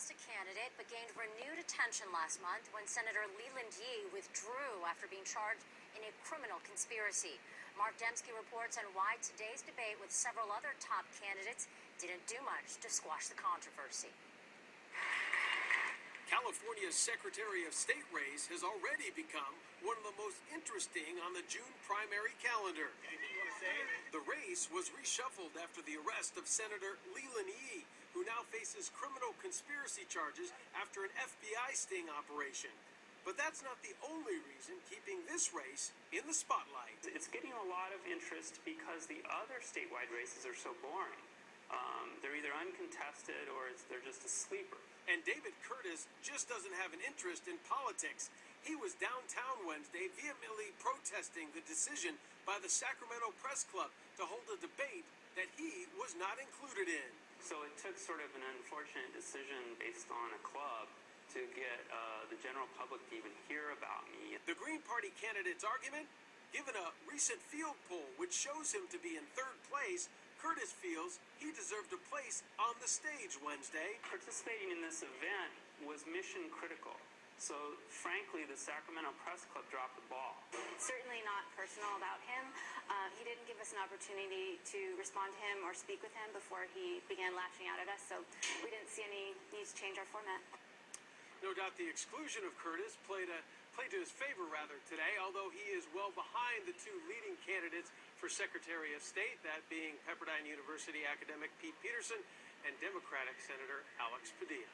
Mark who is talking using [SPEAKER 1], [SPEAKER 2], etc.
[SPEAKER 1] lost a candidate but gained renewed attention last month when Senator Leland Yee withdrew after being charged in a criminal conspiracy. Mark Dembski reports on why today's debate with several other top candidates didn't do much to squash the controversy.
[SPEAKER 2] California's Secretary of State race has already become one of the most interesting on the June primary calendar. The race was reshuffled after the arrest of Senator Leland Yee, who now faces criminal conspiracy charges after an FBI sting operation. But that's not the only reason keeping this race in the spotlight.
[SPEAKER 3] It's getting a lot of interest because the other statewide races are so boring. Um, they're either uncontested or they're just a sleeper.
[SPEAKER 2] And David Curtis just doesn't have an interest in politics. He was downtown Wednesday vehemently protesting the decision by the Sacramento Press Club to hold a debate that he was not included in.
[SPEAKER 3] So it took sort of an unfortunate decision based on a club to get uh, the general public to even hear about me.
[SPEAKER 2] The Green Party candidate's argument? Given a recent field poll which shows him to be in third place, Curtis feels he deserved a place on the stage Wednesday.
[SPEAKER 3] Participating in this event was mission critical. So, frankly, the Sacramento Press Club dropped the ball.
[SPEAKER 4] Certainly not personal about him. Uh, he didn't give us an opportunity to respond to him or speak with him before he began lashing out at us, so we didn't see any need to change our format.
[SPEAKER 2] No doubt the exclusion of Curtis played a played to his favor rather today, although he is well behind the two leading candidates for Secretary of State, that being Pepperdine University academic Pete Peterson and Democratic Senator Alex Padilla.